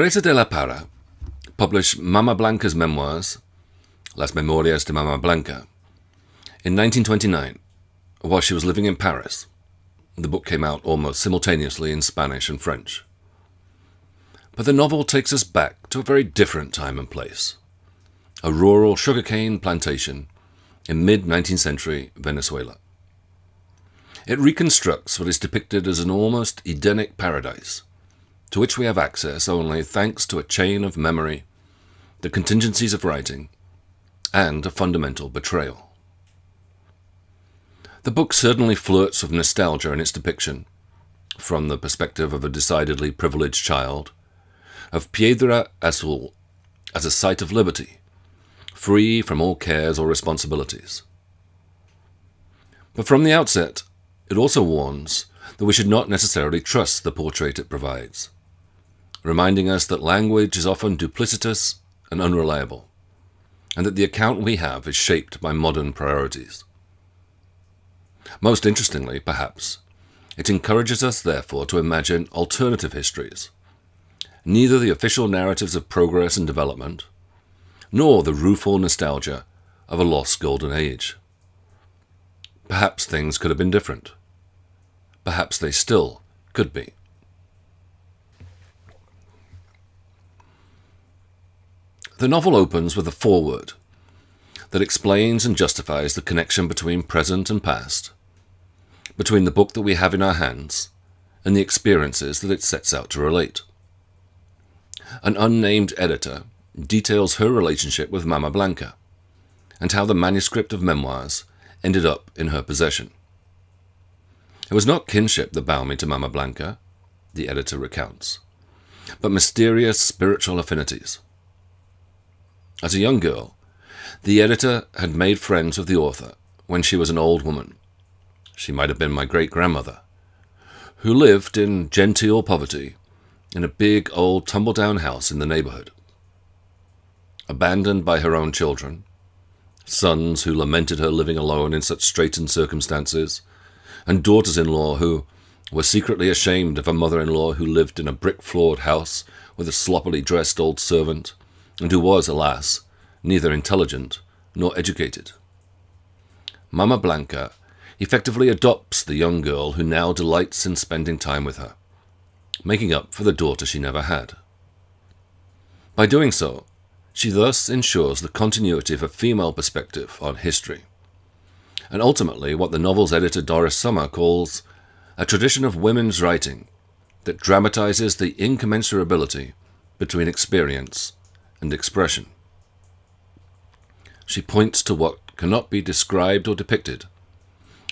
Teresa de la Parra published Mama Blanca's memoirs, Las Memorias de Mama Blanca, in 1929 while she was living in Paris. The book came out almost simultaneously in Spanish and French. But the novel takes us back to a very different time and place a rural sugarcane plantation in mid 19th century Venezuela. It reconstructs what is depicted as an almost Edenic paradise, to which we have access only thanks to a chain of memory, the contingencies of writing, and a fundamental betrayal. The book certainly flirts with nostalgia in its depiction, from the perspective of a decidedly privileged child, of Piedra Azul as a site of liberty, free from all cares or responsibilities. But from the outset, it also warns that we should not necessarily trust the portrait it provides, reminding us that language is often duplicitous and unreliable, and that the account we have is shaped by modern priorities. Most interestingly, perhaps, it encourages us, therefore, to imagine alternative histories, neither the official narratives of progress and development, nor the rueful nostalgia of a lost golden age. Perhaps things could have been different. Perhaps they still could be. The novel opens with a foreword that explains and justifies the connection between present and past, between the book that we have in our hands and the experiences that it sets out to relate. An unnamed editor details her relationship with Mama Blanca and how the manuscript of memoirs ended up in her possession. It was not kinship that bound me to Mama Blanca, the editor recounts, but mysterious spiritual affinities. As a young girl, the editor had made friends with the author when she was an old woman. She might have been my great grandmother, who lived in genteel poverty in a big old tumble down house in the neighborhood abandoned by her own children, sons who lamented her living alone in such straitened circumstances, and daughters in law who were secretly ashamed of a mother in law who lived in a brick floored house with a sloppily dressed old servant, and who was, alas, neither intelligent nor educated. Mama Blanca effectively adopts the young girl who now delights in spending time with her, making up for the daughter she never had. By doing so, she thus ensures the continuity of a female perspective on history, and ultimately what the novel's editor Doris Sommer calls a tradition of women's writing that dramatizes the incommensurability between experience and expression. She points to what cannot be described or depicted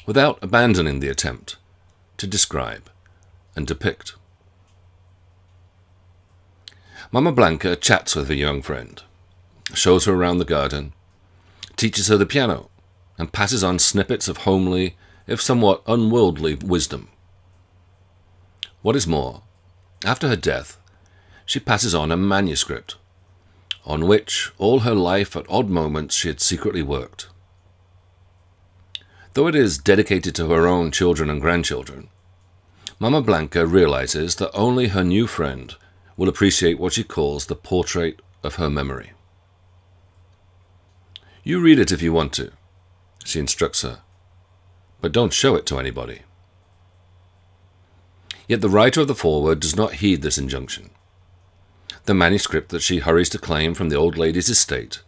without abandoning the attempt to describe and depict. Mama Blanca chats with her young friend shows her around the garden, teaches her the piano, and passes on snippets of homely, if somewhat unworldly, wisdom. What is more, after her death, she passes on a manuscript, on which all her life at odd moments she had secretly worked. Though it is dedicated to her own children and grandchildren, Mama Blanca realizes that only her new friend will appreciate what she calls the portrait of her memory. You read it if you want to, she instructs her, but don't show it to anybody. Yet the writer of the foreword does not heed this injunction. The manuscript that she hurries to claim from the old lady's estate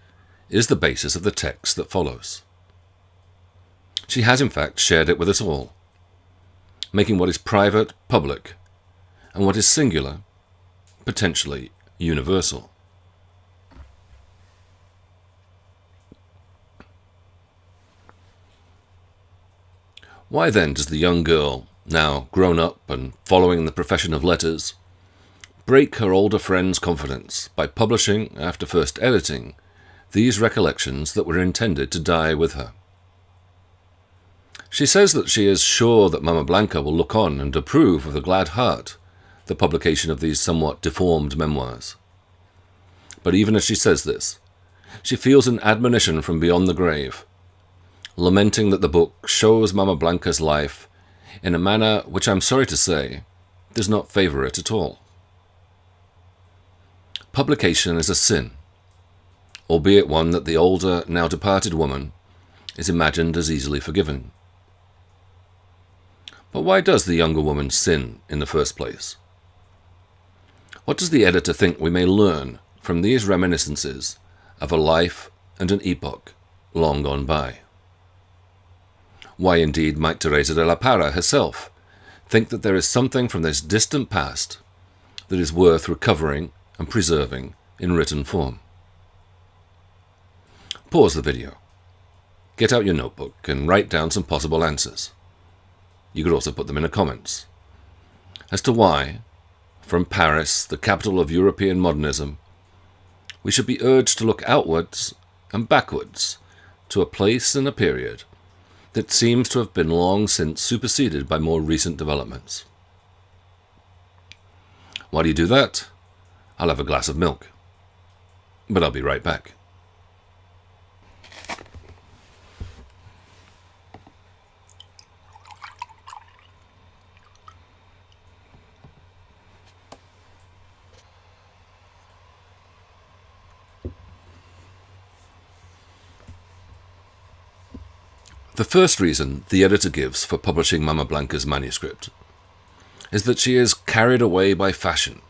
is the basis of the text that follows. She has, in fact, shared it with us all, making what is private public, and what is singular potentially universal. Why then does the young girl, now grown up and following the profession of letters, break her older friend's confidence by publishing, after first editing, these recollections that were intended to die with her? She says that she is sure that Mama Blanca will look on and approve with a glad heart the publication of these somewhat deformed memoirs. But even as she says this, she feels an admonition from beyond the grave lamenting that the book shows Mama Blanca's life in a manner which I'm sorry to say does not favor it at all. Publication is a sin, albeit one that the older, now departed woman is imagined as easily forgiven. But why does the younger woman sin in the first place? What does the editor think we may learn from these reminiscences of a life and an epoch long gone by? Why indeed might Teresa de la Parra herself think that there is something from this distant past that is worth recovering and preserving in written form? Pause the video. Get out your notebook and write down some possible answers. You could also put them in the comments. As to why, from Paris, the capital of European modernism, we should be urged to look outwards and backwards to a place and a period that seems to have been long since superseded by more recent developments. Why do you do that? I'll have a glass of milk. But I'll be right back. The first reason the editor gives for publishing Mama Blanca's manuscript is that she is carried away by fashion.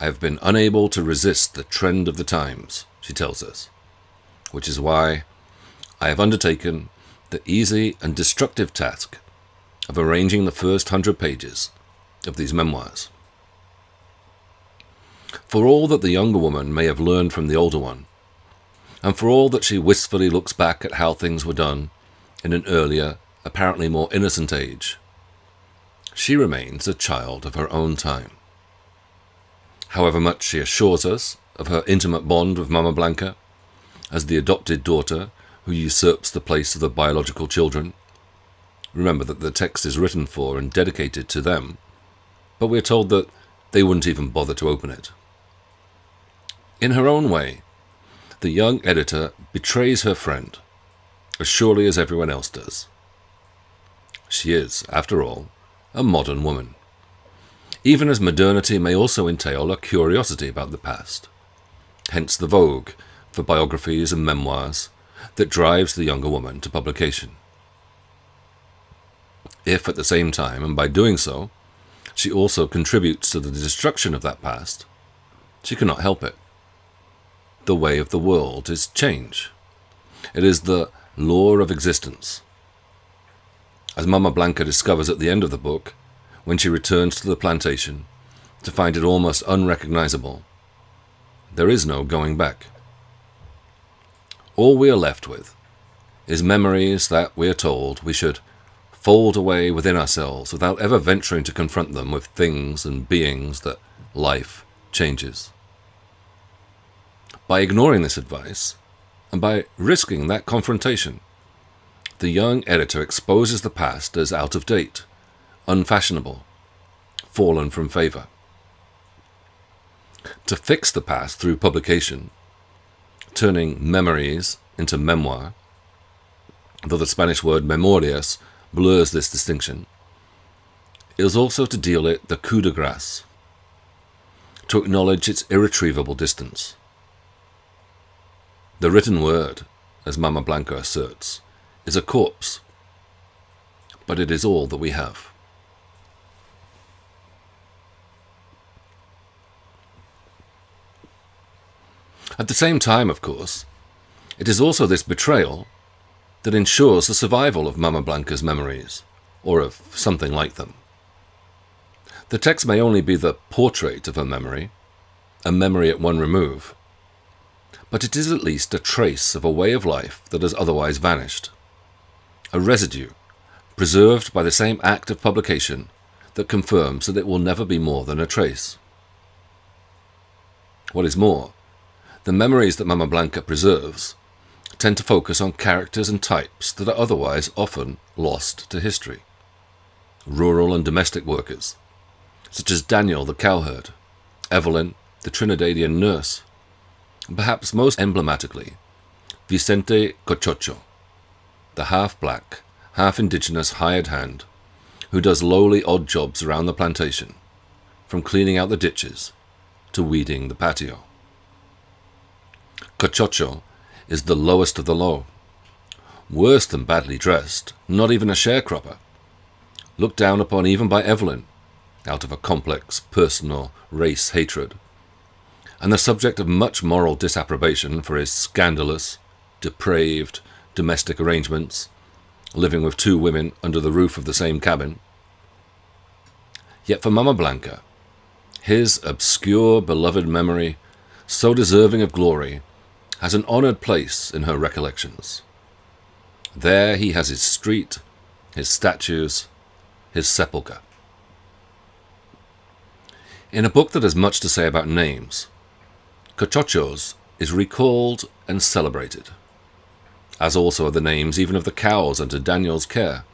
I have been unable to resist the trend of the times, she tells us, which is why I have undertaken the easy and destructive task of arranging the first hundred pages of these memoirs. For all that the younger woman may have learned from the older one, and for all that she wistfully looks back at how things were done in an earlier, apparently more innocent age, she remains a child of her own time. However much she assures us of her intimate bond with Mama Blanca, as the adopted daughter who usurps the place of the biological children, remember that the text is written for and dedicated to them, but we're told that they wouldn't even bother to open it. In her own way, the young editor betrays her friend, as surely as everyone else does. She is, after all, a modern woman, even as modernity may also entail a curiosity about the past, hence the vogue for biographies and memoirs that drives the younger woman to publication. If at the same time, and by doing so, she also contributes to the destruction of that past, she cannot help it the way of the world is change. It is the law of existence. As Mama Blanca discovers at the end of the book, when she returns to the plantation to find it almost unrecognizable, there is no going back. All we are left with is memories that we are told we should fold away within ourselves without ever venturing to confront them with things and beings that life changes. By ignoring this advice, and by risking that confrontation, the young editor exposes the past as out of date, unfashionable, fallen from favor. To fix the past through publication, turning memories into memoir, though the Spanish word memorias blurs this distinction, is also to deal it the coup de grace, to acknowledge its irretrievable distance. The written word, as Mama Blanca asserts, is a corpse, but it is all that we have. At the same time, of course, it is also this betrayal that ensures the survival of Mama Blanca's memories, or of something like them. The text may only be the portrait of her memory, a memory at one remove, but it is at least a trace of a way of life that has otherwise vanished. A residue, preserved by the same act of publication that confirms that it will never be more than a trace. What is more, the memories that Mama Blanca preserves tend to focus on characters and types that are otherwise often lost to history. Rural and domestic workers, such as Daniel the cowherd, Evelyn the Trinidadian nurse, and perhaps most emblematically, Vicente Cochocho, the half-black, half-indigenous hired hand who does lowly odd jobs around the plantation, from cleaning out the ditches to weeding the patio. Cochocho is the lowest of the low. Worse than badly dressed, not even a sharecropper. Looked down upon even by Evelyn, out of a complex personal race hatred, and the subject of much moral disapprobation for his scandalous, depraved domestic arrangements, living with two women under the roof of the same cabin. Yet for Mama Blanca, his obscure beloved memory, so deserving of glory, has an honoured place in her recollections. There he has his street, his statues, his sepulchre. In a book that has much to say about names, Cochocho's is recalled and celebrated, as also are the names even of the cows under Daniel's care.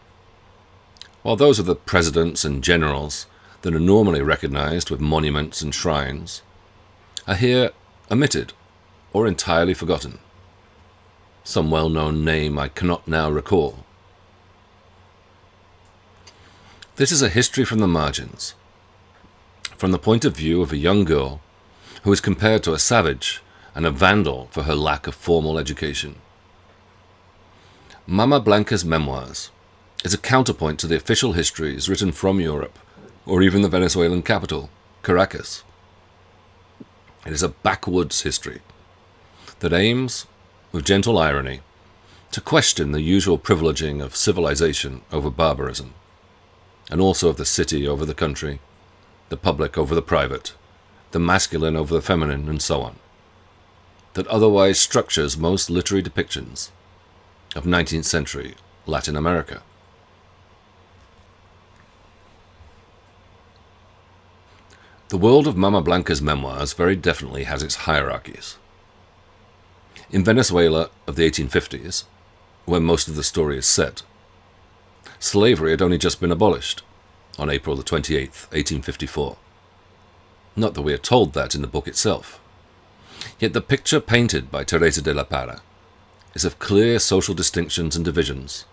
While those of the presidents and generals that are normally recognized with monuments and shrines are here omitted or entirely forgotten. Some well known name I cannot now recall. This is a history from the margins, from the point of view of a young girl who is compared to a savage and a vandal for her lack of formal education. Mama Blanca's memoirs is a counterpoint to the official histories written from Europe, or even the Venezuelan capital, Caracas. It is a backwoods history that aims, with gentle irony, to question the usual privileging of civilization over barbarism, and also of the city over the country, the public over the private, the masculine over the feminine, and so on, that otherwise structures most literary depictions of 19th century Latin America. The world of Mama Blanca's memoirs very definitely has its hierarchies. In Venezuela of the 1850s, where most of the story is set, slavery had only just been abolished on April the 28th, 1854. Not that we are told that in the book itself. Yet the picture painted by Teresa de la Parra is of clear social distinctions and divisions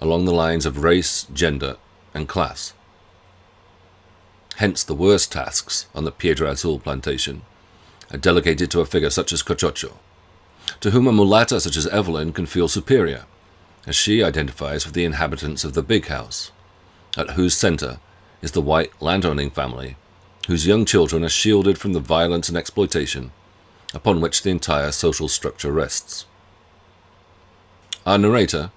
along the lines of race, gender, and class. Hence the worst tasks on the Piedra Azul plantation are delegated to a figure such as Cochocho, to whom a mulatta such as Evelyn can feel superior, as she identifies with the inhabitants of the big house, at whose centre is the white landowning family, whose young children are shielded from the violence and exploitation upon which the entire social structure rests. Our narrator,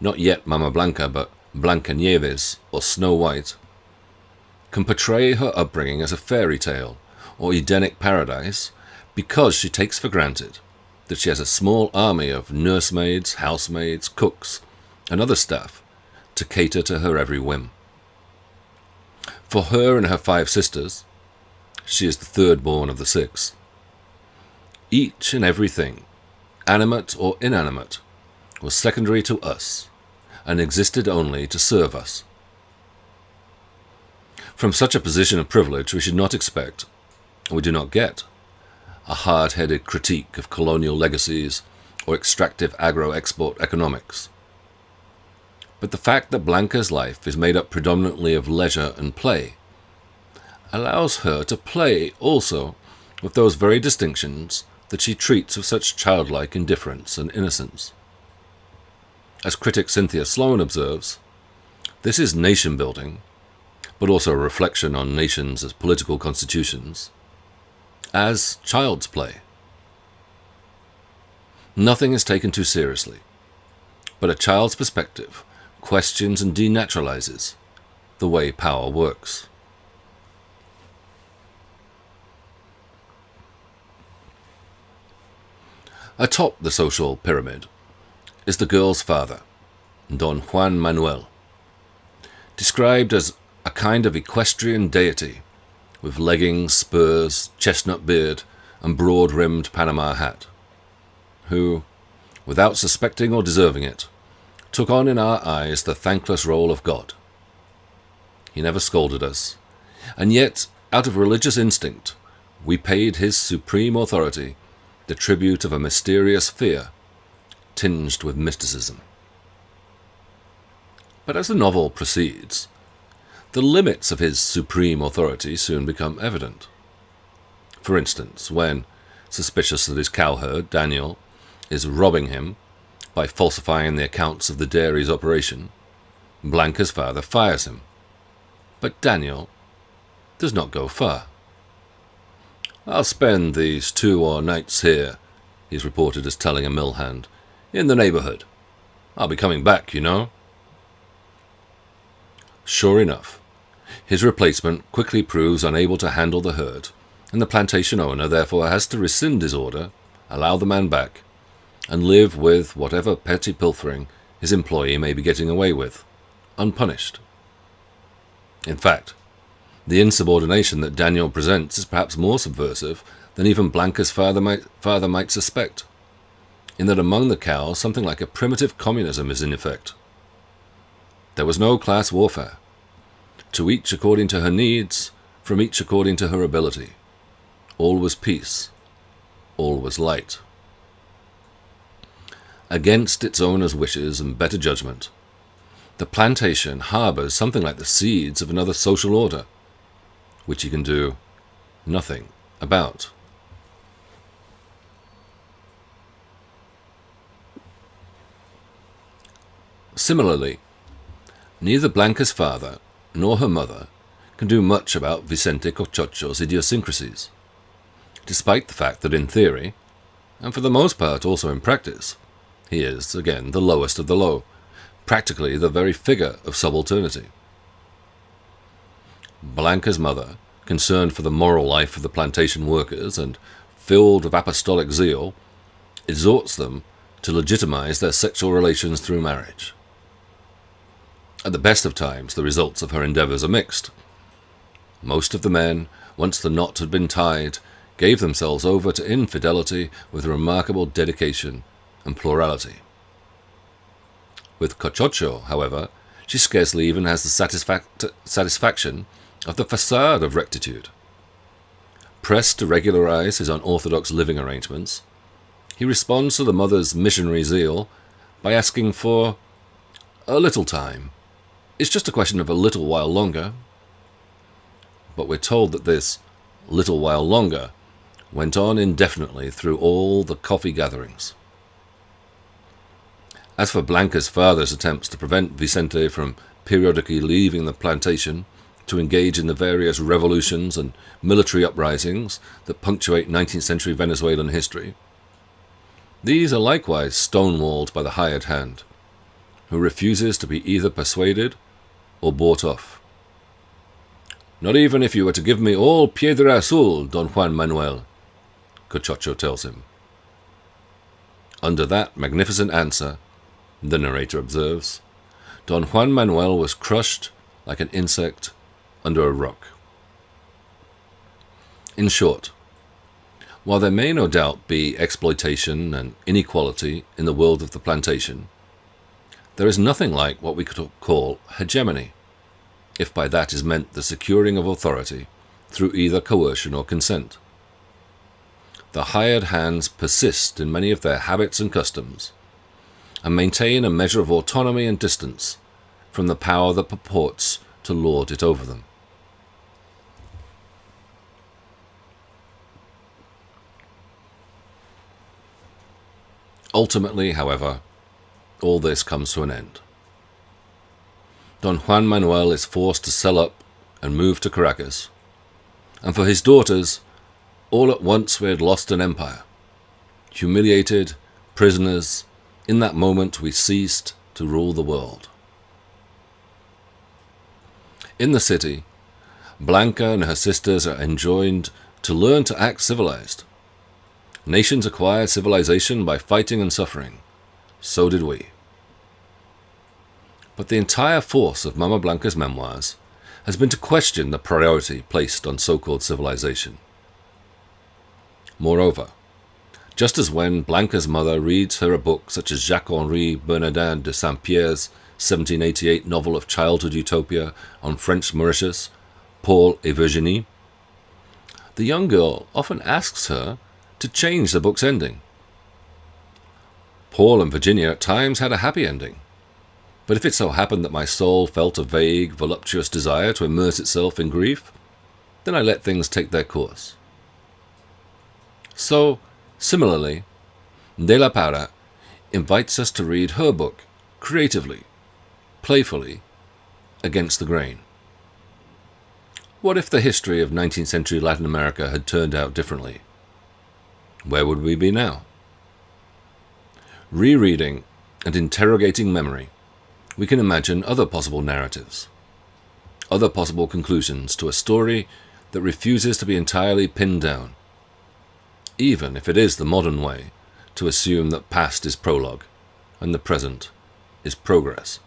not yet Mama Blanca, but Blanca Nieves, or Snow White, can portray her upbringing as a fairy tale or Edenic paradise because she takes for granted that she has a small army of nursemaids, housemaids, cooks, and other staff to cater to her every whim. For her and her five sisters, she is the third born of the six, each and everything, animate or inanimate, was secondary to us and existed only to serve us. From such a position of privilege, we should not expect, and we do not get, a hard-headed critique of colonial legacies or extractive agro-export economics. But the fact that Blanca's life is made up predominantly of leisure and play allows her to play also with those very distinctions that she treats with such childlike indifference and innocence. As critic Cynthia Sloan observes, this is nation building, but also a reflection on nations as political constitutions, as child's play. Nothing is taken too seriously, but a child's perspective questions and denaturalizes the way power works. Atop the social pyramid is the girl's father, Don Juan Manuel, described as a kind of equestrian deity with leggings, spurs, chestnut beard, and broad rimmed Panama hat, who, without suspecting or deserving it, took on in our eyes the thankless role of God. He never scolded us, and yet, out of religious instinct, we paid his supreme authority the tribute of a mysterious fear tinged with mysticism. But as the novel proceeds, the limits of his supreme authority soon become evident. For instance, when, suspicious that his cowherd, Daniel, is robbing him by falsifying the accounts of the dairy's operation, Blanca's father fires him. But Daniel does not go far. I'll spend these two or nights here, he's reported as telling a mill hand, in the neighborhood. I'll be coming back, you know. Sure enough, his replacement quickly proves unable to handle the herd, and the plantation owner therefore has to rescind his order, allow the man back, and live with whatever petty pilfering his employee may be getting away with, unpunished. In fact, the insubordination that Daniel presents is perhaps more subversive than even Blanca's father might, father might suspect, in that among the cows something like a primitive communism is in effect. There was no class warfare. To each according to her needs, from each according to her ability. All was peace. All was light. Against its owner's wishes and better judgment, the plantation harbors something like the seeds of another social order which he can do nothing about. Similarly, neither Blanca's father nor her mother can do much about Vicente Cochocho's idiosyncrasies, despite the fact that in theory, and for the most part also in practice, he is, again, the lowest of the low, practically the very figure of subalternity. Blanca's mother, concerned for the moral life of the plantation workers and filled with apostolic zeal, exhorts them to legitimize their sexual relations through marriage. At the best of times, the results of her endeavors are mixed. Most of the men, once the knot had been tied, gave themselves over to infidelity with remarkable dedication and plurality. With Cochocho, however, she scarcely even has the satisfac- satisfaction of the facade of rectitude. Pressed to regularize his unorthodox living arrangements, he responds to the mother's missionary zeal by asking for a little time. It's just a question of a little while longer. But we're told that this little while longer went on indefinitely through all the coffee gatherings. As for Blanca's father's attempts to prevent Vicente from periodically leaving the plantation to engage in the various revolutions and military uprisings that punctuate 19th century Venezuelan history. These are likewise stonewalled by the hired hand, who refuses to be either persuaded or bought off. Not even if you were to give me all Piedra Azul, Don Juan Manuel, Cochocho tells him. Under that magnificent answer, the narrator observes, Don Juan Manuel was crushed like an insect under a rock. In short, while there may no doubt be exploitation and inequality in the world of the plantation, there is nothing like what we could call hegemony, if by that is meant the securing of authority through either coercion or consent. The hired hands persist in many of their habits and customs, and maintain a measure of autonomy and distance from the power that purports to lord it over them. Ultimately, however, all this comes to an end. Don Juan Manuel is forced to sell up and move to Caracas, and for his daughters, all at once we had lost an empire. Humiliated, prisoners, in that moment we ceased to rule the world. In the city, Blanca and her sisters are enjoined to learn to act civilized, Nations acquire civilization by fighting and suffering. So did we. But the entire force of Mama Blanca's memoirs has been to question the priority placed on so-called civilization. Moreover, just as when Blanca's mother reads her a book such as Jacques-Henri Bernardin de Saint-Pierre's 1788 novel of childhood utopia on French Mauritius, Paul et Virginie, the young girl often asks her to change the book's ending. Paul and Virginia at times had a happy ending, but if it so happened that my soul felt a vague, voluptuous desire to immerse itself in grief, then I let things take their course. So, similarly, De La Parra invites us to read her book creatively, playfully, against the grain. What if the history of 19th century Latin America had turned out differently? Where would we be now? Rereading and interrogating memory, we can imagine other possible narratives, other possible conclusions to a story that refuses to be entirely pinned down, even if it is the modern way to assume that past is prologue and the present is progress.